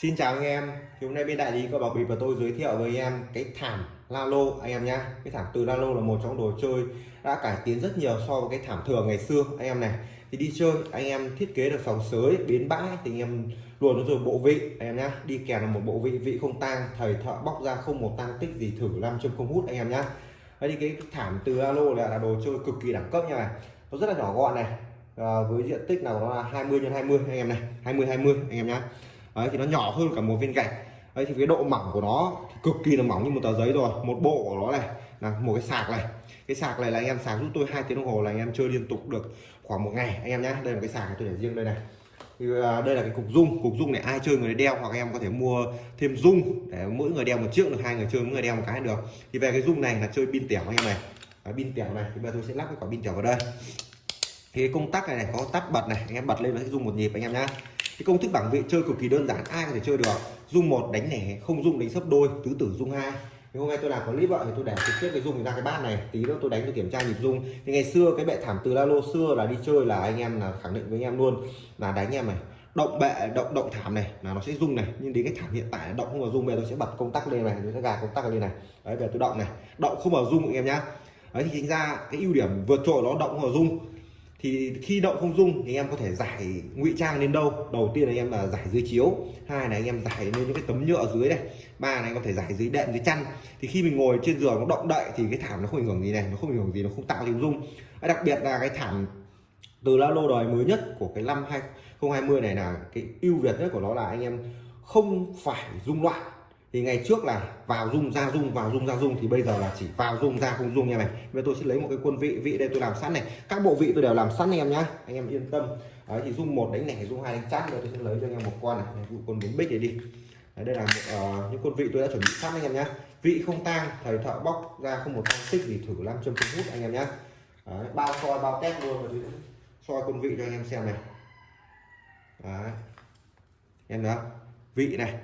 Xin chào anh em. Thì hôm nay bên đại lý có bảo bịp và tôi giới thiệu với anh em cái thảm Lalo anh em nhá. Cái thảm từ Lalo là một trong đồ chơi đã cải tiến rất nhiều so với cái thảm thường ngày xưa anh em này. Thì đi chơi anh em thiết kế được sòng sới bến bãi thì anh em luôn rồi bộ vị anh em nhá. Đi kèm là một bộ vị vị không tang thầy thợ bóc ra không một tang tích gì thử làm châm không hút anh em nhá. Đấy thì cái thảm từ Lalo là, là đồ chơi cực kỳ đẳng cấp nha này. Nó rất là nhỏ gọn này. À, với diện tích nào nó là 20 x 20 anh em này. 20 20 anh em nhá đấy thì nó nhỏ hơn cả một viên gạch. Đấy thì cái độ mỏng của nó cực kỳ là mỏng như một tờ giấy rồi. Một bộ của nó này là một cái sạc này. Cái sạc này là anh em sạc giúp tôi hai tiếng đồng hồ là anh em chơi liên tục được khoảng một ngày. Anh em nhé đây là cái sạc tôi để riêng đây này. Thì ờ, đây là cái cục dung cục dung này ai chơi người đeo hoặc em có thể mua thêm dung để mỗi người đeo một chiếc được hai người chơi mỗi người đeo một cái được. Thì về cái dung này là chơi pin tẻo anh em này. Pin tẻo này. Thì bây giờ tôi sẽ lắp cái quả pin tẻo vào đây. Thì cái công tắc này, này có tắt bật này. Anh em bật lên nó sẽ dùng một nhịp anh em nhá cái công thức bảng vị chơi cực kỳ đơn giản, ai có thể chơi được? Dung một, đánh lẻ, không dung, đánh sấp đôi, tứ tử dung hai. Thì hôm nay tôi làm có clip vợ thì tôi để trực tiếp cái dung ra cái bát này. Tí nữa tôi đánh tôi kiểm tra nhịp dung. Thì ngày xưa cái bệ thảm từ lalo xưa là đi chơi là anh em là khẳng định với anh em luôn. Là đánh em này, động bệ, động động thảm này, là nó sẽ rung này. Nhưng đến cái thảm hiện tại động không vào rung bây giờ tôi sẽ bật công tắc lên này, tôi sẽ gà công tắc lên này. Đấy về tôi động này. Động không vào rung anh em nhá. Đấy, thì chính ra cái ưu điểm vượt trội nó động không vào rung thì khi động không dung thì em có thể giải ngụy trang lên đâu. Đầu tiên là em là giải dưới chiếu, hai là anh em giải lên những cái tấm nhựa dưới này ba là anh có thể giải dưới đệm, dưới chăn. Thì khi mình ngồi trên giường nó động đậy thì cái thảm nó không ảnh hưởng gì này, nó không ảnh hưởng gì, nó không tạo tiếng rung đặc biệt là cái thảm từ la lô đời mới nhất của cái năm 2020 này là cái ưu việt nhất của nó là anh em không phải rung loạn thì ngày trước là vào dung ra dung vào dung ra dung thì bây giờ là chỉ vào dung ra không dung như này. Bây tôi sẽ lấy một cái quân vị vị đây tôi làm sẵn này. Các bộ vị tôi đều làm sẵn anh em nhá. Anh em yên tâm. Đấy thì dung một đánh này, dung hai đánh chát rồi tôi sẽ lấy cho anh em một con này. Dụ con bốn bích này đi. Đấy, đây là một, uh, những quân vị tôi đã chuẩn bị sẵn anh em nhá. Vị không tang thầy thợ bóc ra không một tang tích gì thử làm châm không hút anh em nhá. Đấy, bao soi bao test luôn rồi soi quân vị cho anh em xem này. Đấy. Em đó vị này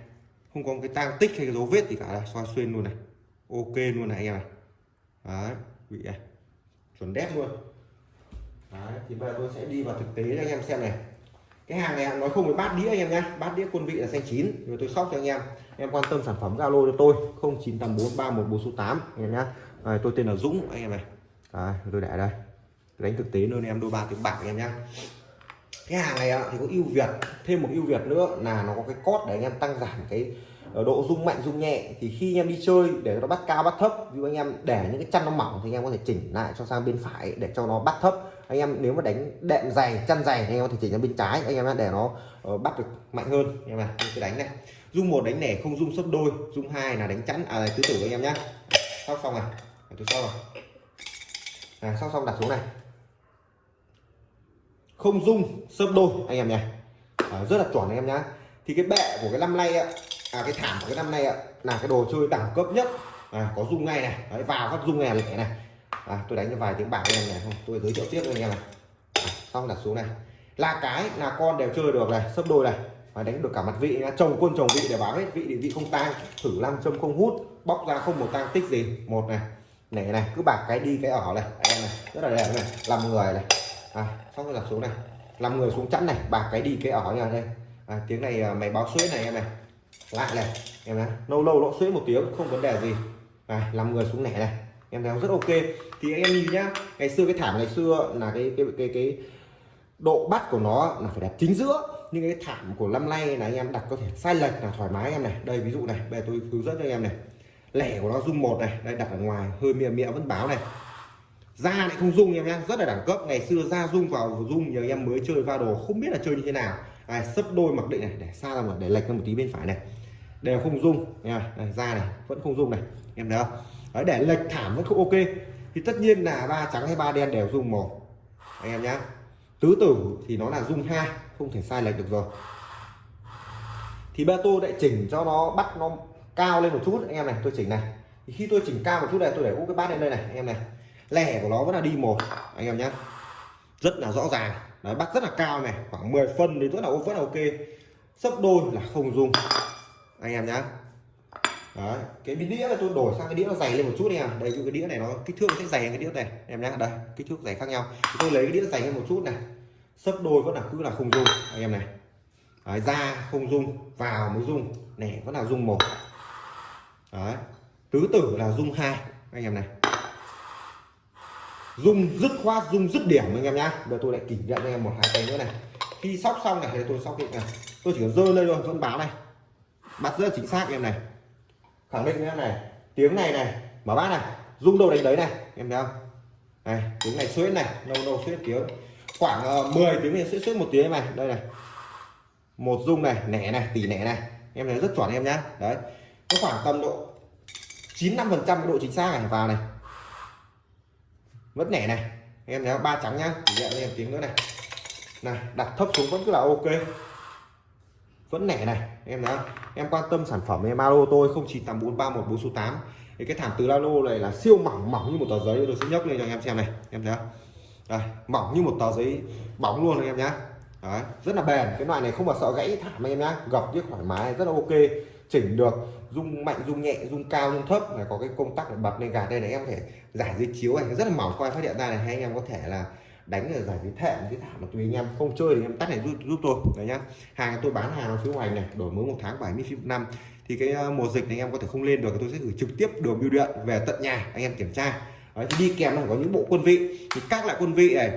không có cái tang tích hay cái dấu vết gì cả. Là soi xuyên luôn này. Ok luôn này anh em này. Đấy vị này chuẩn đét luôn. Đấy thì bây giờ tôi sẽ đi vào thực tế cho anh em xem này. Cái hàng này nói không với bát đĩa anh em nhé, bát đĩa quân vị là xanh chín. Rồi tôi sóc cho anh em. Em quan tâm sản phẩm Zalo cho tôi. 09843144 anh em nhé, à, tôi tên là Dũng anh em này. À, tôi để đây. Đánh thực tế luôn em đôi ba tiếng bạc anh em nhé cái hàng này thì có ưu việt thêm một ưu việt nữa là nó có cái cốt để anh em tăng giảm cái ờ, độ rung mạnh rung nhẹ. Thì khi anh em đi chơi để nó bắt cao bắt thấp ví anh em để những cái chân nó mỏng thì anh em có thể chỉnh lại cho sang bên phải để cho nó bắt thấp. Anh em nếu mà đánh đệm dày chân dày thì anh em có thể chỉnh sang bên trái anh em để nó ờ, bắt được mạnh hơn. Anh em này cứ đánh này. Rung một đánh nẻ không rung sấp đôi rung hai là đánh chắn à tứ tử anh em nhá. Sóc xong này tôi sau rồi. À, sóc xong đặt xuống này không dung sấp đôi anh em nhé. À, rất là chuẩn anh em nhá. Thì cái bệ của cái năm nay ạ à, cái thảm của cái năm nay ạ là cái đồ chơi đẳng cấp nhất. À, có dung ngay này. Đấy, vào các dung ngay này này. À, tôi đánh cho vài tiếng bạc anh em này không tôi giới thiệu tiếp anh em này. À, xong đặt xuống này. Là cái là con đều chơi được này sấp đôi này. Và đánh được cả mặt vị nhá. Chồng quân chồng vị để báo hết vị thì vị không tang. Thử nam châm không hút bóc ra không một tang tích gì. Một này này này cứ bạc cái đi cái ở này. Em này rất là đẹp này. Làm người này à, xong rồi đặt xuống này. Làm người xuống chắn này bạc cái đi cái ở nhà đây. À, tiếng này à, mày báo suối này em này. Lại này em này. Lâu lâu nó suối một tiếng không vấn đề gì. À, làm người xuống nẻ này. Em thấy rất ok. Thì anh em nhìn nhá ngày xưa cái thảm ngày xưa là cái cái cái cái độ bắt của nó là phải đặt chính giữa. Nhưng cái thảm của năm nay là anh em đặt có thể sai lệch là thoải mái em này. Đây ví dụ này bây giờ tôi hướng dẫn cho anh em này. Lẻ của nó dung một này đây đặt ở ngoài hơi mịa mịa vẫn báo này da lại không dung em nhé rất là đẳng cấp. Ngày xưa da dung vào dung nhiều em mới chơi va đồ không biết là chơi như thế nào. À, sấp đôi mặc định này để xa ra một để lệch ra một tí bên phải này. Đều không dung nha này, da này vẫn không dung này. Em thấy không? Đấy, để lệch thảm vẫn không ok. Thì tất nhiên là ba trắng hay ba đen đều dung một. Anh em nhé tứ tử thì nó là dung hai không thể sai lệch được rồi. Thì ba tôi lại chỉnh cho nó bắt nó cao lên một chút. Anh em này tôi chỉnh này. Thì khi tôi chỉnh cao một chút này tôi để úp cái bát lên đây này anh em này lẻ của nó vẫn là đi một anh em nhé rất là rõ ràng. Đấy bắt rất là cao này khoảng 10 phân thì rất là vẫn là ok. Sấp đôi là không dùng anh em nhé đấy cái đĩa là tôi đổi sang cái đĩa nó dày lên một chút nha em. Đây cái đĩa này nó kích thước nó sẽ dày hơn cái đĩa này. Em nhé đây kích thước dày khác nhau. Thì tôi lấy cái đĩa dày hơn một chút này. Sấp đôi vẫn là cứ là không dùng anh em này. Đấy, ra không dùng vào mới dùng này vẫn là dùng một. Đấy tứ tử là dùng hai anh em này dùng dứt khoát dùng dứt điểm anh em nhá. Giờ tôi lại kỷ niệm anh em một hai tay nữa này. Khi sóc xong này thì tôi sóc định này tôi chỉ cần rơi lên thôi vẫn báo này. Bắt rất chính xác anh em này. Khẳng định em này tiếng này này mở bát này rung đâu đánh đấy này em thấy không? Này tiếng này suýt này lâu lâu suýt tiếng. Khoảng ờ, uh, 10 tiếng thì suýt suýt một tiếng này đây này. Một rung này nẻ này tỉ nẻ này. Em thấy rất chuẩn em nhá. Đấy có khoảng tầm độ 95 phần trăm độ chính xác này vào này vẫn nẻ này. Em thấy ba trắng nhá. Chỉ nhận em tiếng nữa này. Này đặt thấp xuống vẫn cứ là ok. Vẫn nẻ này. Em thấy không? Em quan tâm sản phẩm em alo tôi 098431 số tám. Thì cái thảm từ lalo này là siêu mỏng mỏng như một tờ giấy. Tôi sẽ nhấc lên cho anh em xem này. Em thấy không? Đây, mỏng như một tờ giấy bóng luôn anh em nhá. Đấy, rất là bền. Cái loại này không mà sợ gãy thảm anh em nhá. Gập biết thoải mái rất là ok chỉnh được rung mạnh rung nhẹ rung cao rung thấp này có cái công tắc để bật lên gạt đây này em có thể giải dưới chiếu này. Rất là mỏng coi phát hiện ra này hay anh em có thể là đánh ở giải dưới thệm dưới thảm mà tùy anh em. Không chơi thì em tắt này giúp, giúp tôi đấy nhá. Hàng tôi bán hàng ở phía ngoài này đổi mới một tháng 70 năm. Thì cái ờ, mùa dịch này anh em có thể không lên được tôi sẽ gửi trực tiếp đường bưu điện về tận nhà anh em kiểm tra. Đấy, thì đi kèm là có những bộ quân vị. Thì các loại quân vị này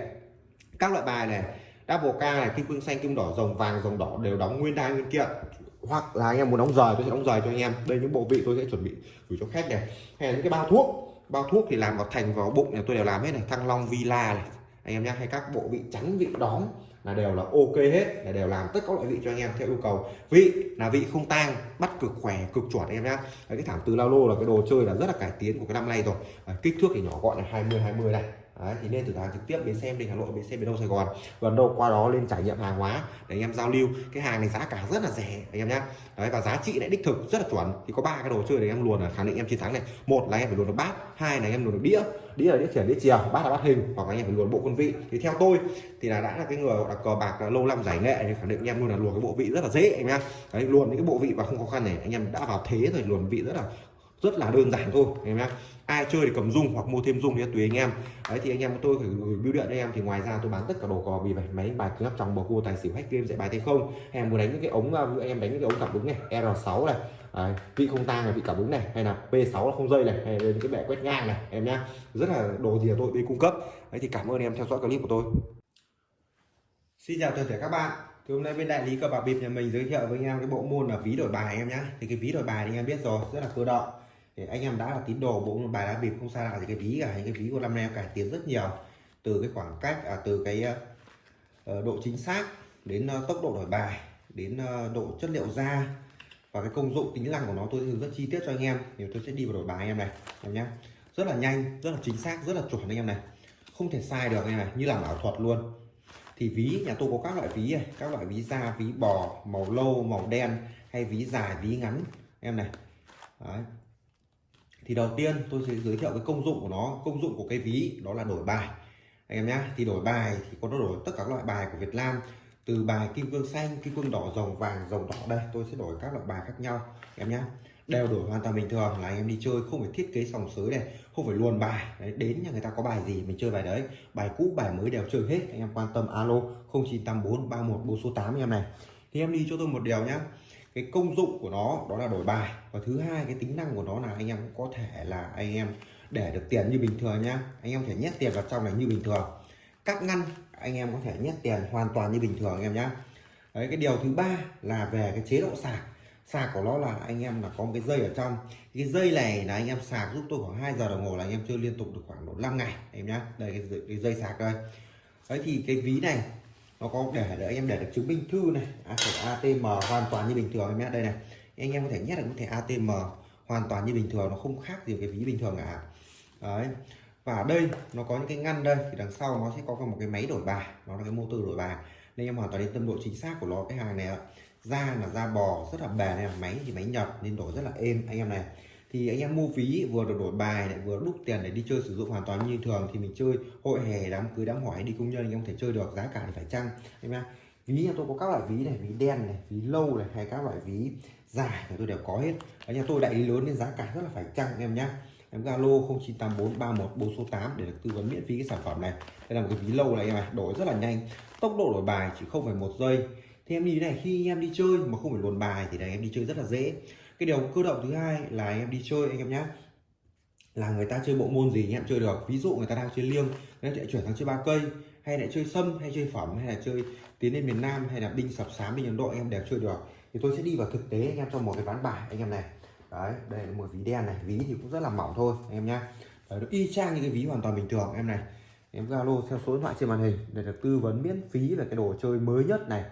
các loại bài này double ca này kim cương xanh kim đỏ rồng vàng rồng đỏ đều đóng nguyên đai nguyên kiện hoặc là anh em muốn đóng rời tôi sẽ đóng rời cho anh em. Đây, những bộ vị tôi sẽ chuẩn bị gửi cho khách này. Hay là những cái bao thuốc. Bao thuốc thì làm vào thành, vào bụng này, tôi đều làm hết này. Thăng long villa này, anh em nhé. Hay các bộ vị trắng, vị đóm là đều là ok hết, là đều làm tất các loại vị cho anh em theo yêu cầu. Vị là vị không tang, bắt cực khỏe, cực chuẩn em nhá cái thảm từ lao lô là cái đồ chơi là rất là cải tiến của cái năm nay rồi. Kích thước thì nhỏ gọn là 20 20 này Đấy, thì nên thử hàng trực tiếp đến xem đình Hà Nội đến xem miền đâu Sài Gòn. Gần đâu qua đó lên trải nghiệm hàng hóa để anh em giao lưu. Cái hàng này giá cả rất là rẻ anh em nhé đấy và giá trị lại đích thực rất là chuẩn. Thì có ba cái đồ chơi để em luồn là khẳng định em chiến thắng này. Một là em phải luồn được bát hai là em luồn được đĩa. Đĩa là đĩa chuyển đĩa chiều bát là bát hình hoặc là anh em phải luồn bộ quân vị. Thì theo tôi thì là đã là cái người là cờ bạc là lâu năm giải nghệ thì khẳng định anh em luôn là luồn cái bộ vị rất là dễ anh em đấy luồn những cái bộ vị và không khó khăn này anh em đã vào thế rồi luồn vị rất là rất là đơn giản thôi anh em nhé ai chơi thì cầm dung hoặc mua thêm dung thì tùy anh em. Đấy thì anh em tôi phải gửi bưu điện anh em. Thì ngoài ra tôi bán tất cả đồ cò bì bài máy bài cứng trong bầu cua tài xỉu hack game dạy bài thế không. Hay em muốn đánh những cái ống um, anh em đánh những cái ống cảm ứng này R6 này. Đấy, vị không tang này vị cảm ứng này. Hay là P6 là không dây này hay là những cái bẻ quét ngang này em nhá. Rất là đồ gì tôi đi cung cấp. Đấy thì cảm ơn em theo dõi clip của tôi. Xin chào toàn thể các bạn. Thì hôm nay bên đại lý cờ bạc bịp nhà mình giới thiệu với anh em cái bộ môn là ví đổi bài em nhá. Thì cái ví đổi bài thì anh em biết rồi rất là cơ động thì anh em đã là tín đồ bộ bài đá bịp không xa lạ thì cái ví cả. Những cái ví của năm nay em cải tiến rất nhiều. Từ cái khoảng cách à, từ cái uh, độ chính xác đến uh, tốc độ đổi bài đến uh, độ chất liệu da và cái công dụng tính năng của nó tôi hướng rất chi tiết cho anh em. Thì tôi sẽ đi vào đổi bài anh em này em nhé. Rất là nhanh rất là chính xác rất là chuẩn anh em này. Không thể sai được anh em này như là ảo thuật luôn. Thì ví nhà tôi có các loại ví này các loại ví da ví bò màu lâu màu đen hay ví dài ví ngắn em này. Đấy thì đầu tiên tôi sẽ giới thiệu cái công dụng của nó. Công dụng của cái ví đó là đổi bài. Anh em nhé thì đổi bài thì có đổi tất cả các loại bài của Việt Nam. Từ bài kim cương xanh kim cương đỏ rồng vàng rồng đỏ đây tôi sẽ đổi các loại bài khác nhau. Em nhé đều đổi hoàn toàn bình thường. Là anh em đi chơi không phải thiết kế sòng sới này không phải luồn bài. Đấy, đến nhà người ta có bài gì mình chơi bài đấy. Bài cũ bài mới đều chơi hết. Anh em quan tâm alo 0984 31 số 8 em này. Thì em đi cho tôi một điều nhá cái công dụng của nó đó là đổi bài. Và thứ hai cái tính năng của nó là anh em có thể là anh em để được tiền như bình thường nhá anh em có thể nhét tiền vào trong này như bình thường. Các ngăn anh em có thể nhét tiền hoàn toàn như bình thường anh em nhá. Đấy cái điều thứ ba là về cái chế độ sạc. Sạc của nó là anh em là có một cái dây ở trong. Cái dây này là anh em sạc giúp tôi khoảng 2 giờ đồng hồ là anh em chơi liên tục được khoảng độ 5 ngày em nhá. Đây cái, cái dây sạc đây. Đấy thì cái ví này nó có để để anh em để được chứng minh thư này. ATM hoàn toàn như bình thường em nhé. Đây này. Anh em có thể nhét được có thẻ ATM hoàn toàn như bình thường, nó không khác gì cái ví bình thường cả. Đấy. Và ở đây nó có những cái ngăn đây, thì đằng sau nó sẽ có một cái máy đổi bài. Nó là cái motor đổi bài. Nên em hoàn toàn đến tâm độ chính xác của nó, cái hàng này da là da bò, rất là bền này máy thì máy nhập nên đổi rất là êm. Anh em này thì anh em mua ví vừa được đổi bài lại vừa đúc tiền để đi chơi sử dụng hoàn toàn như thường thì mình chơi hội hè, đám cưới, đám hỏi, đi công nhân anh em có thể chơi được, giá cả thì phải chăng? Anh em ví nhà tôi có các loại ví này, ví đen này, ví lâu này, hay các loại ví dài thì tôi đều có hết. Ở nhà tôi đại lý lớn nên giá cả rất là phải chăng em nhé em Galo 098431 số 8 để được tư vấn miễn phí cái sản phẩm này. Đây là một cái ví lâu này em này đổi rất là nhanh, tốc độ đổi bài chỉ không phải một giây. Thì em như thế này, khi em đi chơi mà không phải luồn bài thì là em đi chơi rất là dễ cái điều cơ động thứ hai là anh em đi chơi anh em nhé là người ta chơi bộ môn gì anh em chơi được. Ví dụ người ta đang chơi liêng người ta chuyển sang chơi ba cây hay lại chơi sâm hay chơi phẩm hay là chơi tiến lên miền Nam hay là đinh sập sám đinh Ấn Độ anh em đều chơi được. Thì tôi sẽ đi vào thực tế anh em trong một cái ván bài anh em này. Đấy đây là một ví đen này. Ví thì cũng rất là mỏng thôi anh em nhá. Đấy, nó y chang những cái ví hoàn toàn bình thường em này. Em Zalo theo số điện thoại trên màn hình để được tư vấn miễn phí về cái đồ chơi mới nhất này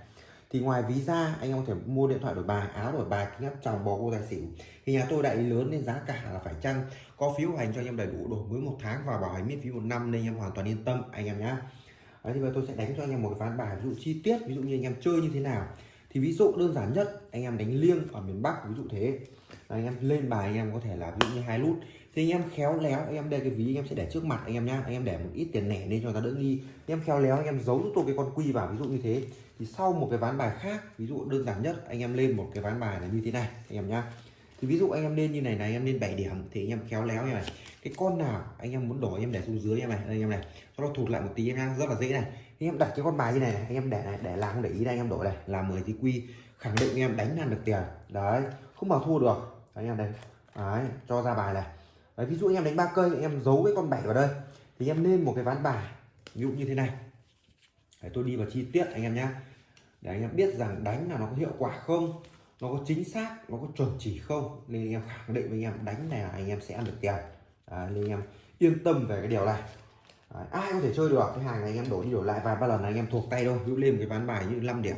thì ngoài ví ra anh em có thể mua điện thoại đổi bài áo đổi bài kính áp tròng bò cô tài xỉu. Thì nhà tôi đại lý lớn nên giá cả là phải chăng? Có phiếu hành cho anh em đầy đủ đổi mới một tháng và bảo hành miễn phí một năm nên anh em hoàn toàn yên tâm anh em nhá. Đấy, thì bây giờ tôi sẽ đánh cho anh em một cái ván bài ví dụ chi tiết ví dụ như anh em chơi như thế nào. Thì ví dụ đơn giản nhất anh em đánh liêng ở miền Bắc ví dụ thế. Anh em lên bài anh em có thể là ví dụ như hai nút thì anh em khéo léo anh em đây cái ví anh em sẽ để trước mặt anh em nhá anh em để một ít tiền lẻ lên cho ta đỡ nghi anh em khéo léo anh em giấu giúp tôi cái con quy vào ví dụ như thế thì sau một cái ván bài khác ví dụ đơn giản nhất anh em lên một cái ván bài là như thế này anh em nhá thì ví dụ anh em lên như này này anh em lên 7 điểm thì anh em khéo léo như này cái con nào anh em muốn đổi anh em để xuống dưới em này anh em này cho nó thụt lại một tí em rất là dễ này anh em đặt cái con bài như này, này anh em để này để làm không để ý đây anh em đổi này là 10 tí quy khẳng định anh em đánh ăn được tiền đấy không mà thua được đấy, anh em đây đấy cho ra bài này đấy, ví dụ anh em đánh ba cây anh em giấu cái con bảy vào đây thì em lên một cái ván bài ví dụ như thế này đấy, tôi đi vào chi tiết anh em nhé để anh em biết rằng đánh là nó có hiệu quả không nó có chính xác nó có chuẩn chỉ không nên anh em khẳng định với anh em đánh này là anh em sẽ ăn được tiền à, nên anh em yên tâm về cái điều này à, ai có thể chơi được cái hàng này anh em đổi đi đổi lại vài ba lần là anh em thuộc tay thôi ví dụ lên một cái ván bài như 5 điểm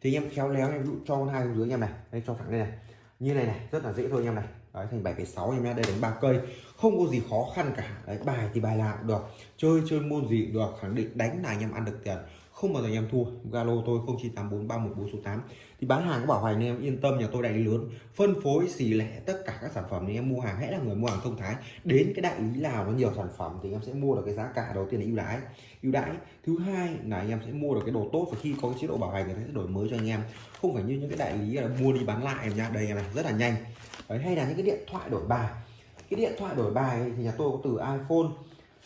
thì anh em khéo léo em dụ cho con hai dưới anh em này đây cho thẳng đây này như này này rất là dễ thôi anh em này đấy thành 7,6 em nhé đây đánh ba cây. Không có gì khó khăn cả. Đấy, bài thì bài làm được chơi chơi môn gì cũng được khẳng định đánh là anh em ăn được tiền không bao giờ anh em thua. Galo tôi 09843114 số 8 thì bán hàng có bảo hành nên em yên tâm nhà tôi đại lý lớn. Phân phối xỉ lẻ tất cả các sản phẩm thì em mua hàng hãy là người mua hàng thông thái. Đến cái đại lý nào có nhiều sản phẩm thì em sẽ mua được cái giá cả đầu tiên là ưu đãi. Ưu đãi thứ hai là anh em sẽ mua được cái đồ tốt và khi có cái chế độ bảo hành thì sẽ đổi mới cho anh em. Không phải như những cái đại lý là mua đi bán lại nha đây em này rất là nhanh. Đấy, hay là những cái điện thoại đổi bài. Cái điện thoại đổi bài thì nhà tôi có từ iPhone.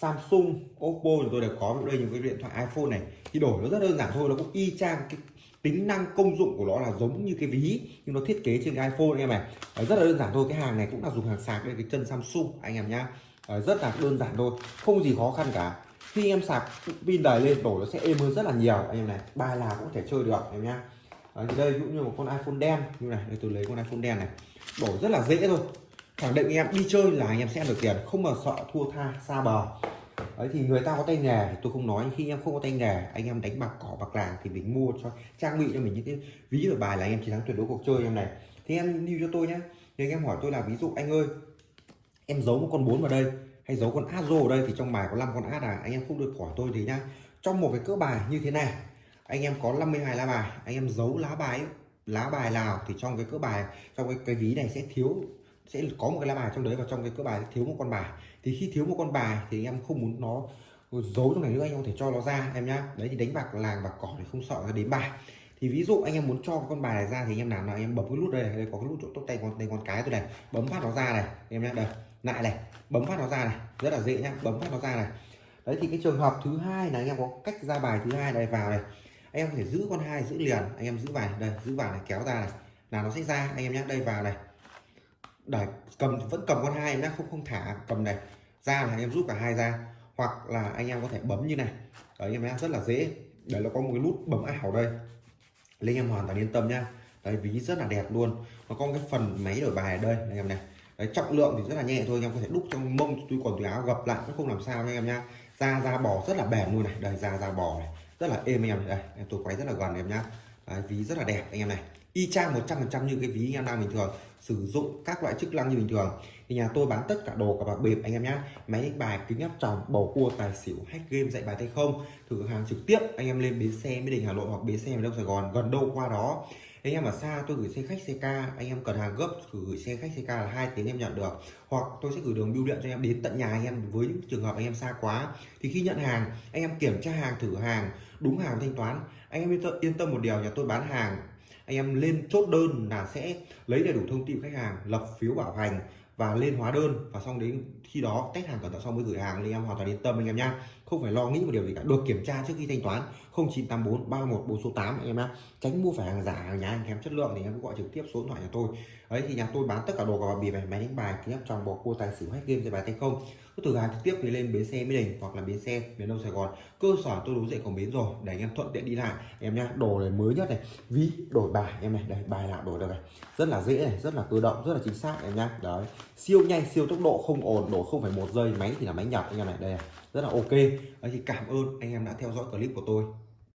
Samsung Oppo thì tôi đều có đây những cái điện thoại iPhone này. Thì đổi nó rất đơn giản thôi nó cũng y chang cái tính năng công dụng của nó là giống như cái ví nhưng nó thiết kế trên cái iPhone anh em này Đấy, rất là đơn giản thôi cái hàng này cũng là dùng hàng sạc đây cái chân Samsung anh em nhá. Đấy, rất là đơn giản thôi không gì khó khăn cả. Khi em sạc pin đầy lên đổi nó sẽ êm hơn rất là nhiều anh em này. Ba là cũng thể chơi được em nhá. Đấy, thì đây cũng như một con iPhone đen như này đây tôi lấy con iPhone đen này. Đổi rất là dễ thôi khẳng định anh em đi chơi là anh em sẽ được tiền không mà sợ thua tha xa bờ. Ấy thì người ta có tay nghề thì tôi không nói. Khi em không có tay nghề anh em đánh bạc cỏ bạc làng thì mình mua cho trang bị cho mình những cái ví ở bài là anh em chiến thắng tuyệt đối cuộc chơi em này. Thì em lưu cho tôi nhé thì anh em hỏi tôi là ví dụ anh ơi em giấu một con bốn vào đây hay giấu con át ở đây thì trong bài có 5 con át à? Anh em không được hỏi tôi thì nhá. Trong một cái cỡ bài như thế này anh em có 52 lá bài anh em giấu lá bài lá bài nào thì trong cái cỡ bài trong cái, cái ví này sẽ thiếu sẽ có một cái lá bài trong đấy và trong cái cỡ bài thiếu một con bài. Thì khi thiếu một con bài thì em không muốn nó giấu trong này nữa anh em có thể cho nó ra em nhá. Đấy thì đánh bạc làng bạc cỏ thì không sợ nó đến bài. Thì ví dụ anh em muốn cho con bài này ra thì anh em làm nào em bấm cái nút đây, đây có cái nút chỗ tốt tay con tay con cái tôi này bấm phát nó ra này em nhá đây lại này bấm phát nó ra này rất là dễ nhá bấm phát nó ra này. Đấy thì cái trường hợp thứ hai là anh em có cách ra bài thứ hai này vào này. Anh em có thể giữ con hai giữ liền anh em giữ bài đây giữ vào này kéo ra này là nó sẽ ra anh em nhá đây vào này để cầm vẫn cầm con hai nhá không không thả cầm này. Ra là anh em rút cả hai ra. Hoặc là anh em có thể bấm như này. Đấy anh em rất là dễ. Đấy nó có một cái nút bấm ảo đây. Lên em hoàn toàn yên tâm nhá đấy ví rất là đẹp luôn. Nó có cái phần máy đổi bài ở đây anh em này. Đấy trọng lượng thì rất là nhẹ thôi. Anh em có thể đúc trong mông túi quần túi áo gập lại cũng không làm sao anh em nhá da da bò rất là bền luôn này. Đây da da bò này. Rất là êm anh em. Đây tôi quay rất là gần em nhá. Đấy, ví rất là đẹp anh em này y chang 100% như cái ví anh em đang bình thường, sử dụng các loại chức năng như bình thường. Thì nhà tôi bán tất cả đồ cả bạc bịp anh em nhé máy đánh bài, kính áp tròng, bầu cua, tài xỉu, hack game, dạy bài tay không, thử hàng trực tiếp, anh em lên bến xe mỹ đình, hà nội hoặc bến xe miền đông sài gòn, gần đâu qua đó. Anh em ở xa tôi gửi xe khách, xe ca, anh em cần hàng gấp gửi xe khách, xe ca là hai tiếng em nhận được. Hoặc tôi sẽ gửi đường bưu điện cho anh em đến tận nhà anh em với những trường hợp anh em xa quá. Thì khi nhận hàng, anh em kiểm tra hàng, thử hàng, đúng hàng thanh toán. Anh em yên tâm một điều, nhà tôi bán hàng anh em lên chốt đơn là sẽ lấy đầy đủ thông tin khách hàng, lập phiếu bảo hành và lên hóa đơn và xong đến khi đó khách hàng cẩn thận xong mới gửi hàng thì em, hoàn toàn yên tâm anh em nhá. Không phải lo nghĩ một điều gì cả. Được kiểm tra trước khi thanh toán 0984 31 4 số 8 anh em nhá. Tránh mua phải hàng giả, hàng nhái, hàng kém chất lượng thì em cứ gọi trực tiếp số điện thoại nhà tôi. Ấy thì nhà tôi bán tất cả đồ cờ bạc bịp này máy đánh bài, kính áp tròng bò cua, tài xỉu hết game chơi bài tay không. Cứ từ hàng trực tiếp thì lên bến xe mỹ đình hoặc là bến xe miền đông sài gòn. Cơ sở tôi đối diện cổng bến rồi, để anh em thuận tiện đi lại. Em nhá, đồ này mới nhất này, ví, đổi bài em này. Đây, bài nào đổi được này. Rất là dễ này, rất là tự động, rất là chính xác em nhá. Đấy, siêu nhanh, siêu tốc độ, không ồn đổi không phải một giây, máy thì là máy nhập anh em này đây rất là ok. Đấy thì cảm ơn anh em đã theo dõi clip của tôi.